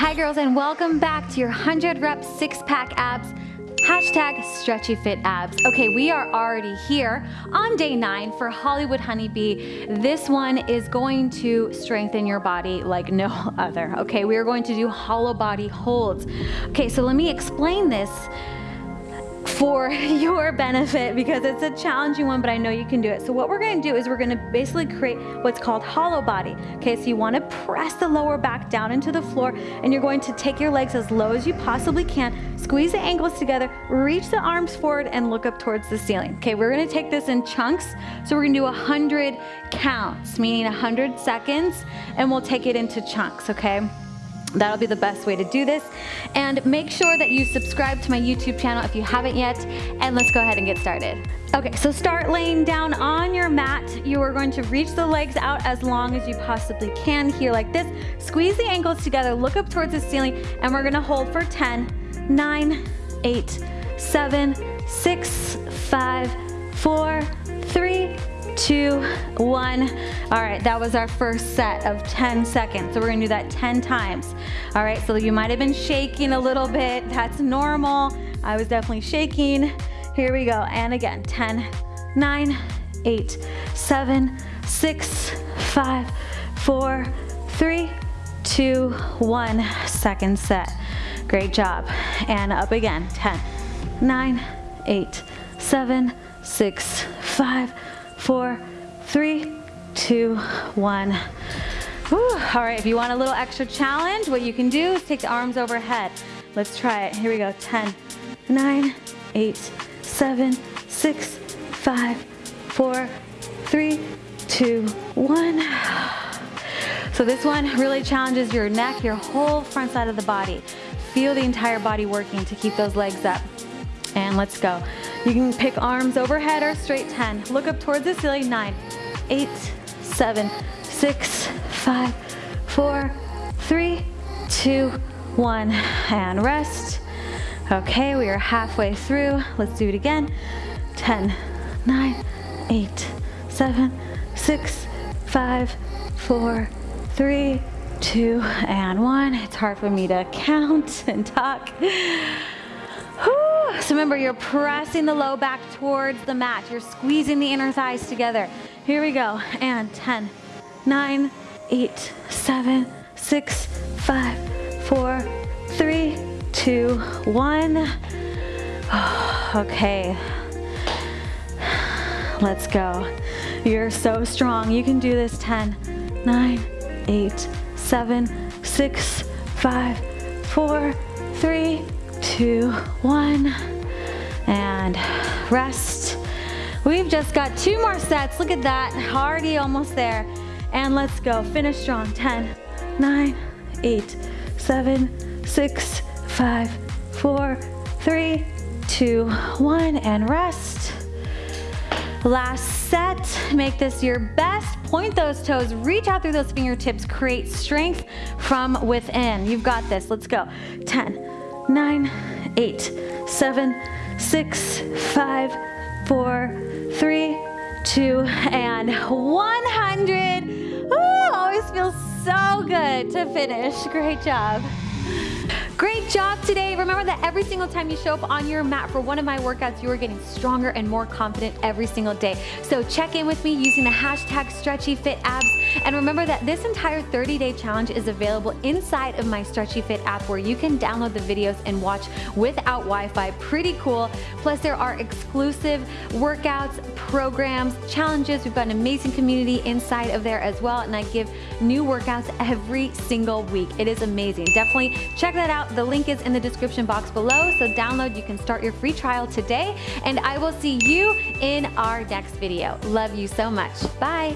Hi girls and welcome back to your 100 rep six pack abs Hashtag stretchy fit abs. Okay, we are already here on day nine for Hollywood Honeybee. This one is going to strengthen your body like no other. Okay, we are going to do hollow body holds. Okay, so let me explain this for your benefit because it's a challenging one, but I know you can do it. So what we're gonna do is we're gonna basically create what's called hollow body. Okay, so you wanna press the lower back down into the floor and you're going to take your legs as low as you possibly can, squeeze the ankles together, reach the arms forward and look up towards the ceiling. Okay, we're gonna take this in chunks. So we're gonna do 100 counts, meaning 100 seconds, and we'll take it into chunks, okay? That'll be the best way to do this. And make sure that you subscribe to my YouTube channel if you haven't yet, and let's go ahead and get started. Okay, so start laying down on your mat. You are going to reach the legs out as long as you possibly can here like this. Squeeze the ankles together, look up towards the ceiling, and we're gonna hold for 10, 9, 8, 7, 6, 5, 4, 3, two, one. All right, that was our first set of 10 seconds. So we're gonna do that 10 times. All right, so you might have been shaking a little bit. That's normal. I was definitely shaking. Here we go, and again, 10, nine, eight, seven, six, five, four, three, two, one. Second set. Great job. And up again, 10, nine, eight, seven, six, five, four, three, two, one. Whew. All right, if you want a little extra challenge, what you can do is take the arms overhead. Let's try it. Here we go. 10, 9, 8, 7, 6, 5, 4, 3, 2, 1. So this one really challenges your neck, your whole front side of the body. Feel the entire body working to keep those legs up. And let's go. You can pick arms overhead or straight 10. Look up towards the ceiling, nine, eight, seven, six, five, four, three, two, one, and rest. Okay, we are halfway through. Let's do it again. 10, 9, 8, 7, 6, 5, 4, 3, 2, and 1. It's hard for me to count and talk. So remember, you're pressing the low back towards the mat. You're squeezing the inner thighs together. Here we go. And 10, 9, 8, 7, 6, 5, 4, 3, 2, 1. okay. Let's go. You're so strong. You can do this. 10, 9, 8, 7, 6, 5, 4, 3, two, one, and rest. We've just got two more sets. Look at that, already almost there. And let's go, finish strong. 10, 9, 8, 7, 6, 5, 4, 3, 2, 1, and rest. Last set, make this your best. Point those toes, reach out through those fingertips, create strength from within. You've got this, let's go. 10, nine, eight, seven, six, five, four, three, two, and 100. Ooh, always feels so good to finish. Great job. Great job today. Remember that every single time you show up on your mat for one of my workouts, you are getting stronger and more confident every single day. So check in with me using the hashtag StretchyFitAbs. And remember that this entire 30-day challenge is available inside of my Stretchy Fit app where you can download the videos and watch without Wi-Fi. Pretty cool. Plus there are exclusive workouts, programs, challenges. We've got an amazing community inside of there as well. And I give new workouts every single week. It is amazing. Definitely check that out. The link is in the description box below, so download, you can start your free trial today, and I will see you in our next video. Love you so much. Bye.